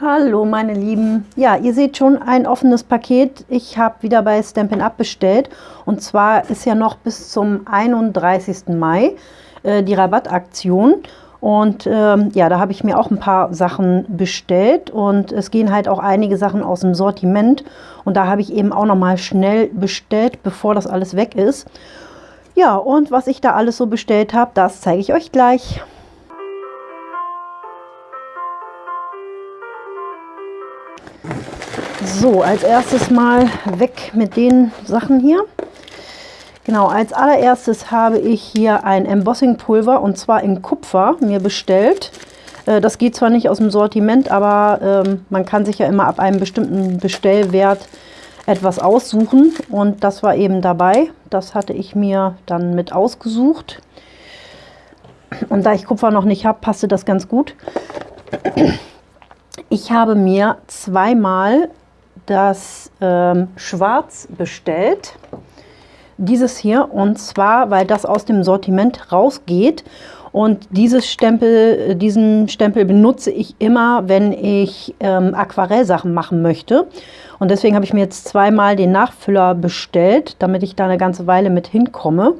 Hallo meine Lieben. Ja, ihr seht schon ein offenes Paket. Ich habe wieder bei Stampin' Up bestellt. Und zwar ist ja noch bis zum 31. Mai äh, die Rabattaktion. Und ähm, ja, da habe ich mir auch ein paar Sachen bestellt. Und es gehen halt auch einige Sachen aus dem Sortiment. Und da habe ich eben auch noch mal schnell bestellt, bevor das alles weg ist. Ja, und was ich da alles so bestellt habe, das zeige ich euch gleich. So, als erstes mal weg mit den Sachen hier. Genau, als allererstes habe ich hier ein Embossing Pulver und zwar in Kupfer mir bestellt. Äh, das geht zwar nicht aus dem Sortiment, aber ähm, man kann sich ja immer ab einem bestimmten Bestellwert etwas aussuchen und das war eben dabei. Das hatte ich mir dann mit ausgesucht. Und da ich Kupfer noch nicht habe, passte das ganz gut. Ich habe mir zweimal das ähm, Schwarz bestellt. Dieses hier und zwar, weil das aus dem Sortiment rausgeht. Und dieses Stempel, diesen Stempel benutze ich immer, wenn ich ähm, Aquarellsachen machen möchte. Und deswegen habe ich mir jetzt zweimal den Nachfüller bestellt, damit ich da eine ganze Weile mit hinkomme.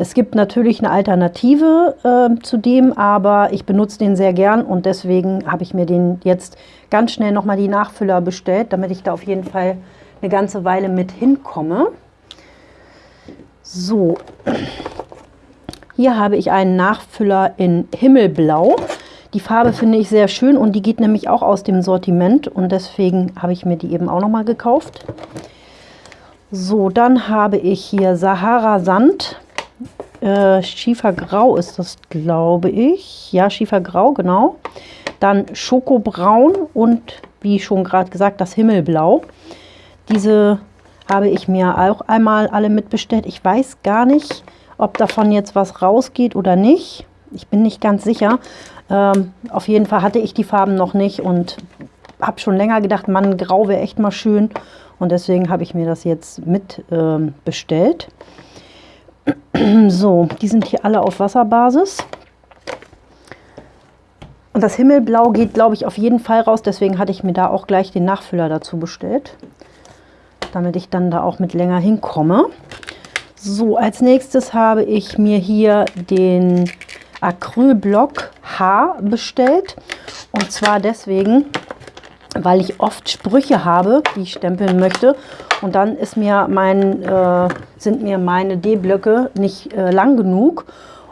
Es gibt natürlich eine Alternative äh, zu dem, aber ich benutze den sehr gern und deswegen habe ich mir den jetzt ganz schnell nochmal die Nachfüller bestellt, damit ich da auf jeden Fall eine ganze Weile mit hinkomme. So, hier habe ich einen Nachfüller in Himmelblau. Die Farbe finde ich sehr schön und die geht nämlich auch aus dem Sortiment und deswegen habe ich mir die eben auch nochmal gekauft. So, dann habe ich hier Sahara Sand äh, Schiefergrau ist das, glaube ich. Ja, Schiefergrau, genau. Dann Schokobraun und wie schon gerade gesagt, das Himmelblau. Diese habe ich mir auch einmal alle mitbestellt. Ich weiß gar nicht, ob davon jetzt was rausgeht oder nicht. Ich bin nicht ganz sicher. Ähm, auf jeden Fall hatte ich die Farben noch nicht und habe schon länger gedacht, Mann, grau wäre echt mal schön. Und deswegen habe ich mir das jetzt mit ähm, bestellt. So, die sind hier alle auf Wasserbasis. Und das Himmelblau geht, glaube ich, auf jeden Fall raus. Deswegen hatte ich mir da auch gleich den Nachfüller dazu bestellt. Damit ich dann da auch mit länger hinkomme. So, als nächstes habe ich mir hier den Acrylblock H bestellt. Und zwar deswegen, weil ich oft Sprüche habe, die ich stempeln möchte. Und dann ist mir mein, äh, sind mir meine D-Blöcke nicht äh, lang genug.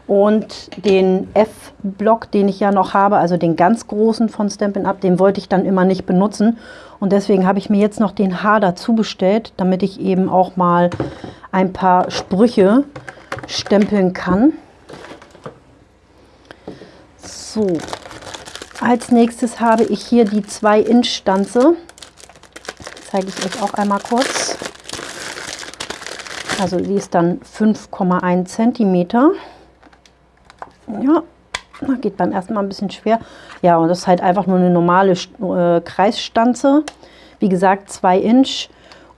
Und den F-Block, den ich ja noch habe, also den ganz großen von Stampin' Up, den wollte ich dann immer nicht benutzen. Und deswegen habe ich mir jetzt noch den H dazu bestellt, damit ich eben auch mal ein paar Sprüche stempeln kann. So, als nächstes habe ich hier die 2-Inch-Stanze. Zeige ich euch auch einmal kurz. Also die ist dann 5,1 cm. Ja, geht beim ersten Mal ein bisschen schwer. Ja, und das ist halt einfach nur eine normale äh, Kreisstanze. Wie gesagt, 2 Inch.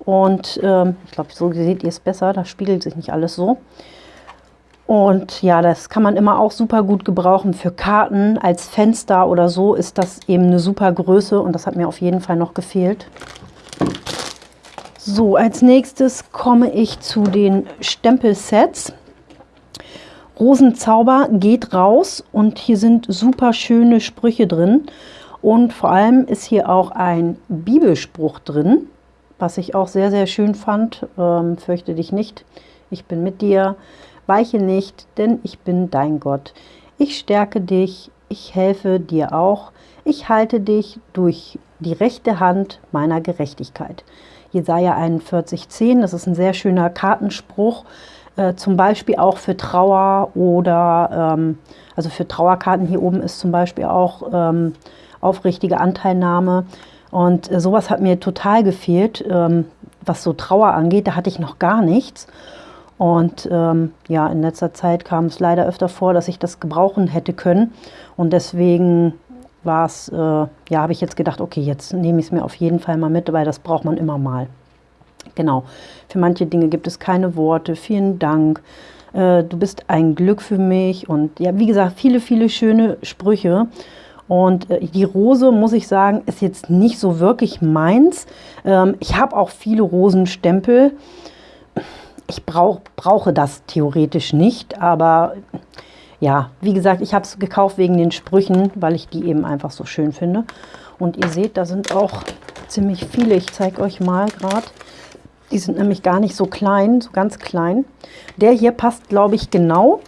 Und ähm, ich glaube, so seht ihr es besser. Da spiegelt sich nicht alles so. Und ja, das kann man immer auch super gut gebrauchen für Karten. Als Fenster oder so ist das eben eine super Größe und das hat mir auf jeden Fall noch gefehlt. So, als nächstes komme ich zu den Stempelsets. Rosenzauber geht raus und hier sind super schöne Sprüche drin. Und vor allem ist hier auch ein Bibelspruch drin, was ich auch sehr, sehr schön fand. Ähm, fürchte dich nicht, ich bin mit dir. Weiche nicht, denn ich bin dein Gott. Ich stärke dich, ich helfe dir auch. Ich halte dich durch die rechte Hand meiner Gerechtigkeit. Jesaja 41,10, das ist ein sehr schöner Kartenspruch, äh, zum Beispiel auch für Trauer oder, ähm, also für Trauerkarten hier oben ist zum Beispiel auch ähm, aufrichtige Anteilnahme. Und äh, sowas hat mir total gefehlt, ähm, was so Trauer angeht, da hatte ich noch gar nichts. Und ähm, ja, in letzter Zeit kam es leider öfter vor, dass ich das gebrauchen hätte können. Und deswegen war es, äh, ja, habe ich jetzt gedacht, okay, jetzt nehme ich es mir auf jeden Fall mal mit, weil das braucht man immer mal. Genau, für manche Dinge gibt es keine Worte. Vielen Dank. Äh, du bist ein Glück für mich. Und ja, wie gesagt, viele, viele schöne Sprüche. Und äh, die Rose, muss ich sagen, ist jetzt nicht so wirklich meins. Ähm, ich habe auch viele Rosenstempel. Ich brauch, brauche das theoretisch nicht, aber ja, wie gesagt, ich habe es gekauft wegen den Sprüchen, weil ich die eben einfach so schön finde. Und ihr seht, da sind auch ziemlich viele. Ich zeige euch mal gerade. Die sind nämlich gar nicht so klein, so ganz klein. Der hier passt, glaube ich, genau.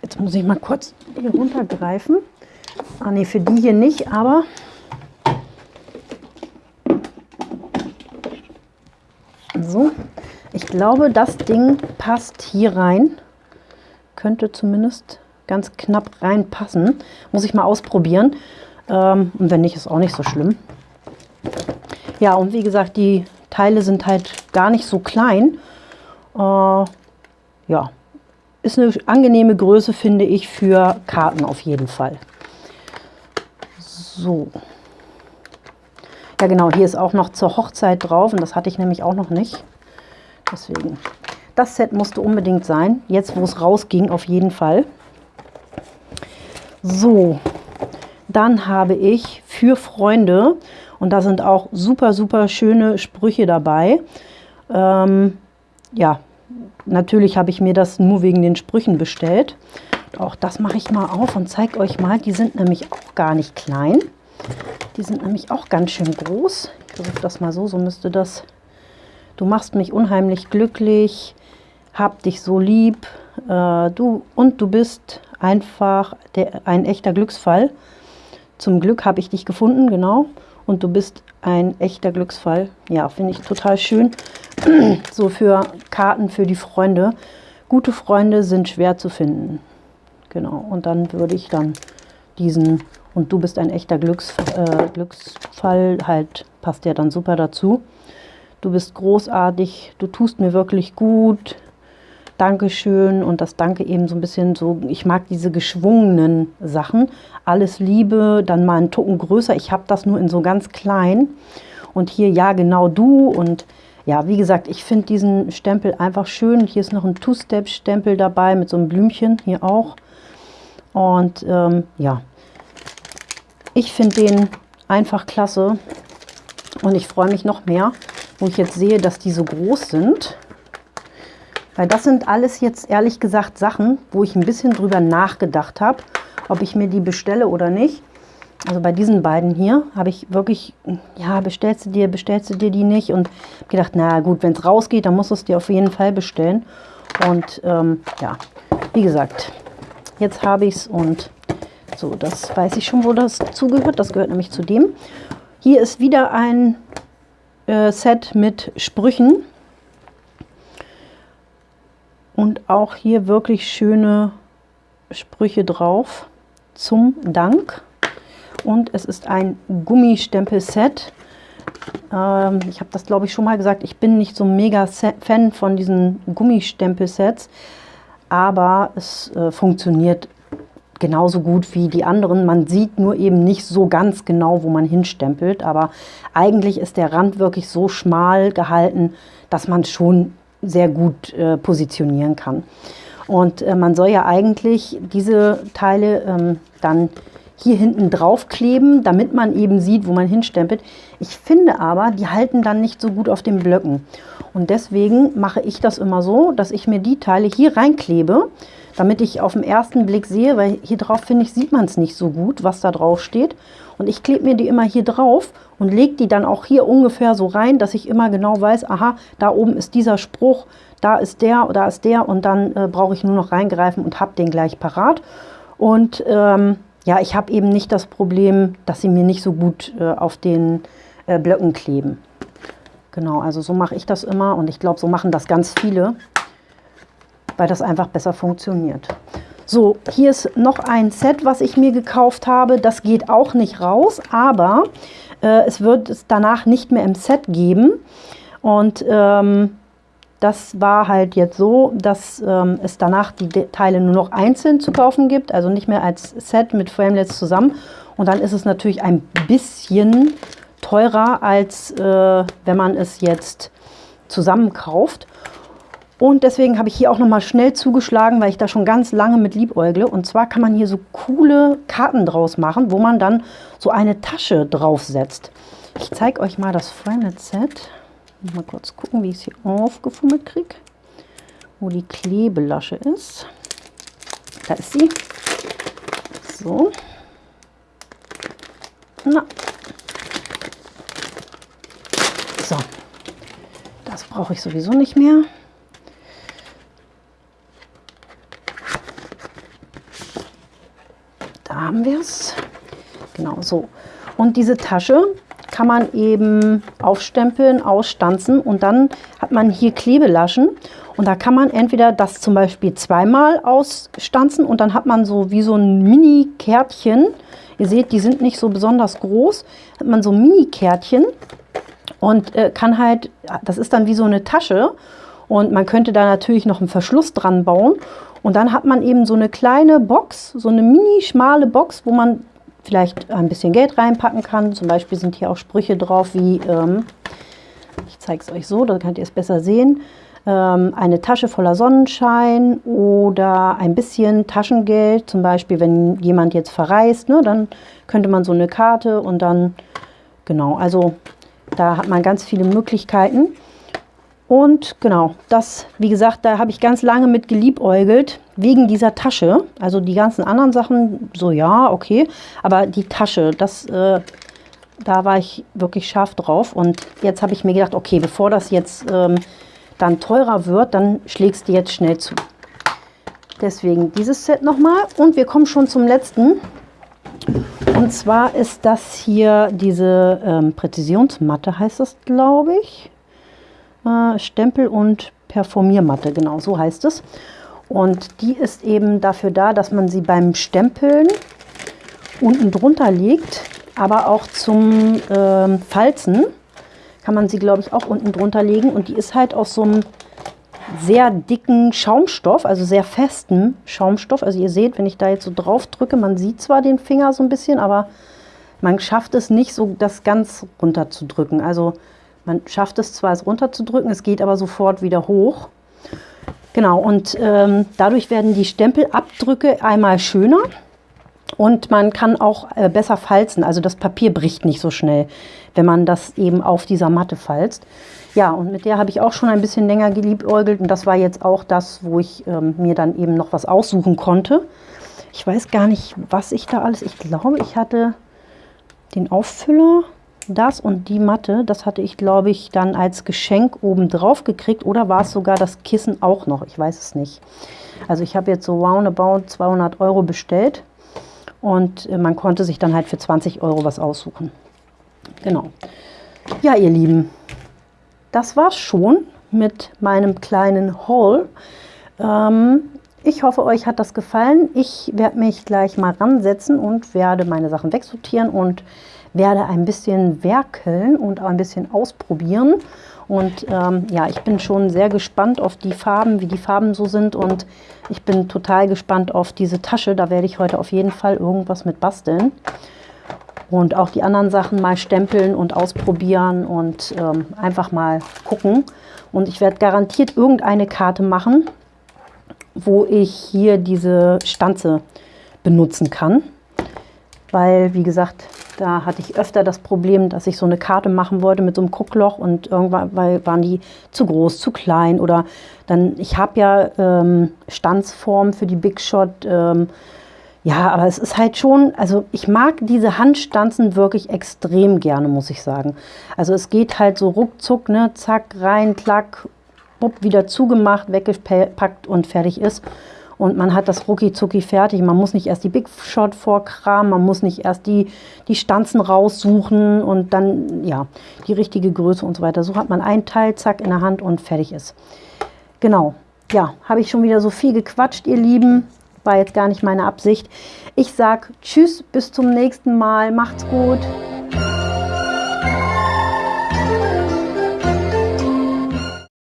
Jetzt muss ich mal kurz hier runtergreifen. Ah ne, für die hier nicht, aber so. Ich glaube, das Ding passt hier rein. Könnte zumindest ganz knapp reinpassen. Muss ich mal ausprobieren. Ähm, und wenn nicht, ist auch nicht so schlimm. Ja, und wie gesagt, die Teile sind halt gar nicht so klein. Äh, ja, ist eine angenehme Größe, finde ich, für Karten auf jeden Fall. So. Ja genau, hier ist auch noch zur Hochzeit drauf und das hatte ich nämlich auch noch nicht. Deswegen, das Set musste unbedingt sein. Jetzt, wo es rausging, auf jeden Fall. So, dann habe ich für Freunde, und da sind auch super, super schöne Sprüche dabei. Ähm, ja, natürlich habe ich mir das nur wegen den Sprüchen bestellt. Auch das mache ich mal auf und zeige euch mal. Die sind nämlich auch gar nicht klein. Die sind nämlich auch ganz schön groß. Ich versuche das mal so, so müsste das. Du machst mich unheimlich glücklich, hab dich so lieb, äh, du und du bist einfach der, ein echter Glücksfall. Zum Glück habe ich dich gefunden, genau. Und du bist ein echter Glücksfall. Ja, finde ich total schön. so für Karten für die Freunde. Gute Freunde sind schwer zu finden. Genau, und dann würde ich dann diesen und du bist ein echter Glücks, äh, Glücksfall, halt passt ja dann super dazu. Du bist großartig, du tust mir wirklich gut, Dankeschön und das Danke eben so ein bisschen so, ich mag diese geschwungenen Sachen. Alles Liebe, dann mal einen Tucken größer. Ich habe das nur in so ganz klein. Und hier, ja, genau du. Und ja, wie gesagt, ich finde diesen Stempel einfach schön. Hier ist noch ein Two-Step-Stempel dabei mit so einem Blümchen hier auch. Und ähm, ja, ich finde den einfach klasse. Und ich freue mich noch mehr, wo ich jetzt sehe, dass die so groß sind. Weil das sind alles jetzt ehrlich gesagt Sachen, wo ich ein bisschen drüber nachgedacht habe, ob ich mir die bestelle oder nicht. Also bei diesen beiden hier habe ich wirklich, ja, bestellst du dir, bestellst du dir die nicht? Und gedacht, na gut, wenn es rausgeht, dann musst du es dir auf jeden Fall bestellen. Und ähm, ja, wie gesagt, jetzt habe ich es und so, das weiß ich schon, wo das zugehört. Das gehört nämlich zu dem. Hier ist wieder ein äh, Set mit Sprüchen. Und auch hier wirklich schöne Sprüche drauf zum Dank. Und es ist ein Gummistempel-Set. Ähm, ich habe das, glaube ich, schon mal gesagt. Ich bin nicht so mega Fan von diesen Gummistempel-Sets. Aber es äh, funktioniert genauso gut wie die anderen. Man sieht nur eben nicht so ganz genau, wo man hinstempelt. Aber eigentlich ist der Rand wirklich so schmal gehalten, dass man schon sehr gut äh, positionieren kann. Und äh, man soll ja eigentlich diese Teile ähm, dann hier hinten drauf kleben, damit man eben sieht, wo man hinstempelt. Ich finde aber, die halten dann nicht so gut auf den Blöcken. Und deswegen mache ich das immer so, dass ich mir die Teile hier reinklebe, damit ich auf den ersten Blick sehe, weil hier drauf, finde ich, sieht man es nicht so gut, was da drauf steht. Und ich klebe mir die immer hier drauf und lege die dann auch hier ungefähr so rein, dass ich immer genau weiß, aha, da oben ist dieser Spruch, da ist der, da ist der und dann äh, brauche ich nur noch reingreifen und habe den gleich parat. Und ähm, ja, ich habe eben nicht das Problem, dass sie mir nicht so gut äh, auf den äh, Blöcken kleben. Genau, also so mache ich das immer und ich glaube, so machen das ganz viele, weil das einfach besser funktioniert. So, hier ist noch ein Set, was ich mir gekauft habe. Das geht auch nicht raus, aber äh, es wird es danach nicht mehr im Set geben. Und ähm, das war halt jetzt so, dass ähm, es danach die Teile nur noch einzeln zu kaufen gibt, also nicht mehr als Set mit Framelets zusammen. Und dann ist es natürlich ein bisschen teurer, als äh, wenn man es jetzt zusammen kauft. Und deswegen habe ich hier auch noch mal schnell zugeschlagen, weil ich da schon ganz lange mit liebäugle. Und zwar kann man hier so coole Karten draus machen, wo man dann so eine Tasche draufsetzt. Ich zeige euch mal das Framed-Set. Mal kurz gucken, wie ich es hier aufgefummelt kriege. Wo die Klebelasche ist. Da ist sie. So. Na. So. Das brauche ich sowieso nicht mehr. Da haben wir es. Genau so. Und diese Tasche kann man eben aufstempeln, ausstanzen und dann hat man hier Klebelaschen und da kann man entweder das zum Beispiel zweimal ausstanzen und dann hat man so wie so ein Mini-Kärtchen. Ihr seht, die sind nicht so besonders groß. Hat man so Mini-Kärtchen und äh, kann halt, das ist dann wie so eine Tasche und man könnte da natürlich noch einen Verschluss dran bauen und dann hat man eben so eine kleine Box, so eine mini schmale Box, wo man vielleicht ein bisschen Geld reinpacken kann. Zum Beispiel sind hier auch Sprüche drauf wie, ähm, ich zeige es euch so, da könnt ihr es besser sehen, ähm, eine Tasche voller Sonnenschein oder ein bisschen Taschengeld. Zum Beispiel, wenn jemand jetzt verreist, ne, dann könnte man so eine Karte und dann, genau, also da hat man ganz viele Möglichkeiten. Und genau, das, wie gesagt, da habe ich ganz lange mit geliebäugelt, wegen dieser Tasche. Also die ganzen anderen Sachen, so ja, okay. Aber die Tasche, das, äh, da war ich wirklich scharf drauf. Und jetzt habe ich mir gedacht, okay, bevor das jetzt ähm, dann teurer wird, dann schlägst du jetzt schnell zu. Deswegen dieses Set nochmal. Und wir kommen schon zum letzten. Und zwar ist das hier diese ähm, Präzisionsmatte, heißt das, glaube ich äh, Stempel- und Performiermatte, genau so heißt es. Und die ist eben dafür da, dass man sie beim Stempeln unten drunter legt, aber auch zum äh, Falzen kann man sie, glaube ich, auch unten drunter legen. Und die ist halt aus so einem sehr dicken Schaumstoff, also sehr festen Schaumstoff. Also ihr seht, wenn ich da jetzt so drauf drücke, man sieht zwar den Finger so ein bisschen, aber man schafft es nicht so, das ganz runter zu drücken. Also man schafft es zwar, es runterzudrücken, es geht aber sofort wieder hoch. Genau, und ähm, dadurch werden die Stempelabdrücke einmal schöner und man kann auch äh, besser falzen. Also das Papier bricht nicht so schnell, wenn man das eben auf dieser Matte falzt. Ja, und mit der habe ich auch schon ein bisschen länger geliebäugelt und das war jetzt auch das, wo ich ähm, mir dann eben noch was aussuchen konnte. Ich weiß gar nicht, was ich da alles... Ich glaube, ich hatte den Auffüller das und die Matte, das hatte ich, glaube ich, dann als Geschenk oben drauf gekriegt. Oder war es sogar das Kissen auch noch? Ich weiß es nicht. Also ich habe jetzt so roundabout 200 Euro bestellt. Und äh, man konnte sich dann halt für 20 Euro was aussuchen. Genau. Ja, ihr Lieben, das war's schon mit meinem kleinen Haul. Ähm, ich hoffe, euch hat das gefallen. Ich werde mich gleich mal ransetzen und werde meine Sachen wegsortieren und werde ein bisschen werkeln und ein bisschen ausprobieren. Und ähm, ja, ich bin schon sehr gespannt auf die Farben, wie die Farben so sind. Und ich bin total gespannt auf diese Tasche. Da werde ich heute auf jeden Fall irgendwas mit basteln. Und auch die anderen Sachen mal stempeln und ausprobieren und ähm, einfach mal gucken. Und ich werde garantiert irgendeine Karte machen, wo ich hier diese Stanze benutzen kann. Weil, wie gesagt, da hatte ich öfter das Problem, dass ich so eine Karte machen wollte mit so einem Guckloch und irgendwann waren die zu groß, zu klein oder dann, ich habe ja ähm, Stanzform für die Big Shot, ähm, ja, aber es ist halt schon, also ich mag diese Handstanzen wirklich extrem gerne, muss ich sagen. Also es geht halt so ruckzuck, ne, zack, rein, klack, bupp, wieder zugemacht, weggepackt und fertig ist und man hat das rucki zucki fertig. Man muss nicht erst die Big Shot vorkramen, man muss nicht erst die, die Stanzen raussuchen und dann ja die richtige Größe und so weiter. So hat man ein Teil, zack, in der Hand und fertig ist. Genau, ja, habe ich schon wieder so viel gequatscht, ihr Lieben. War jetzt gar nicht meine Absicht. Ich sage Tschüss, bis zum nächsten Mal. Macht's gut.